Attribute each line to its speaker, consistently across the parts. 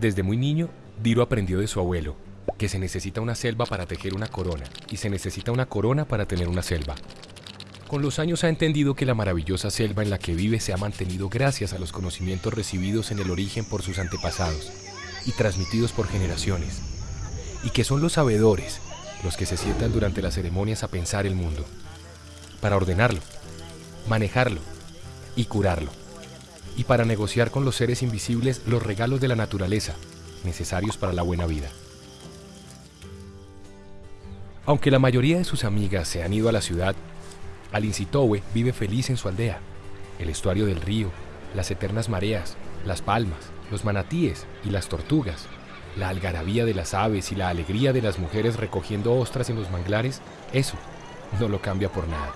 Speaker 1: Desde muy niño, Diro aprendió de su abuelo que se necesita una selva para tejer una corona y se necesita una corona para tener una selva. Con los años ha entendido que la maravillosa selva en la que vive se ha mantenido gracias a los conocimientos recibidos en el origen por sus antepasados y transmitidos por generaciones, y que son los sabedores los que se sientan durante las ceremonias a pensar el mundo, para ordenarlo, manejarlo y curarlo, y para negociar con los seres invisibles los regalos de la naturaleza necesarios para la buena vida. Aunque la mayoría de sus amigas se han ido a la ciudad, Alincitowe vive feliz en su aldea. El estuario del río, las eternas mareas, las palmas, los manatíes y las tortugas, la algarabía de las aves y la alegría de las mujeres recogiendo ostras en los manglares, eso no lo cambia por nada.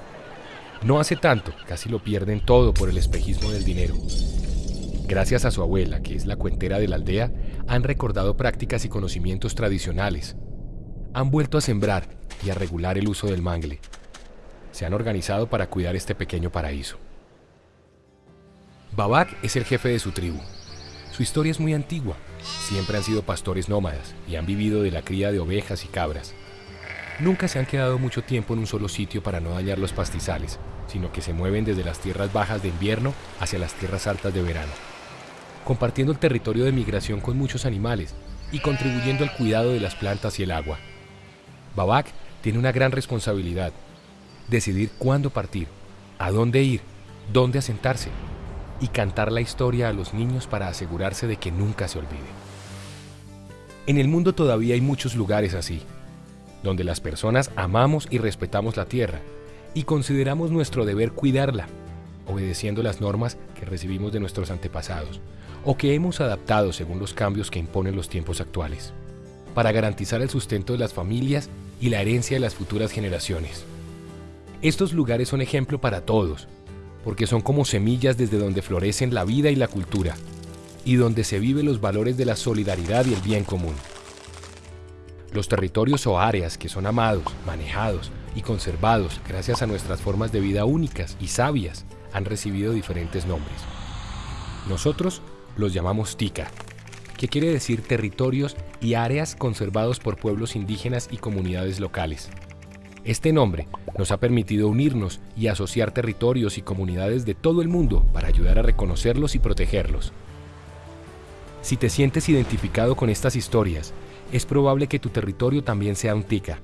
Speaker 1: No hace tanto, casi lo pierden todo por el espejismo del dinero. Gracias a su abuela, que es la cuentera de la aldea, han recordado prácticas y conocimientos tradicionales. Han vuelto a sembrar y a regular el uso del mangle. Se han organizado para cuidar este pequeño paraíso. Babak es el jefe de su tribu. Su historia es muy antigua. Siempre han sido pastores nómadas y han vivido de la cría de ovejas y cabras. Nunca se han quedado mucho tiempo en un solo sitio para no dañar los pastizales, sino que se mueven desde las tierras bajas de invierno hacia las tierras altas de verano, compartiendo el territorio de migración con muchos animales y contribuyendo al cuidado de las plantas y el agua. Babak tiene una gran responsabilidad, decidir cuándo partir, a dónde ir, dónde asentarse y cantar la historia a los niños para asegurarse de que nunca se olvide. En el mundo todavía hay muchos lugares así, donde las personas amamos y respetamos la tierra y consideramos nuestro deber cuidarla, obedeciendo las normas que recibimos de nuestros antepasados o que hemos adaptado según los cambios que imponen los tiempos actuales, para garantizar el sustento de las familias y la herencia de las futuras generaciones. Estos lugares son ejemplo para todos, porque son como semillas desde donde florecen la vida y la cultura, y donde se viven los valores de la solidaridad y el bien común. Los territorios o áreas que son amados, manejados y conservados gracias a nuestras formas de vida únicas y sabias han recibido diferentes nombres. Nosotros los llamamos TICA, que quiere decir territorios y áreas conservados por pueblos indígenas y comunidades locales. Este nombre nos ha permitido unirnos y asociar territorios y comunidades de todo el mundo para ayudar a reconocerlos y protegerlos. Si te sientes identificado con estas historias, es probable que tu territorio también sea un tica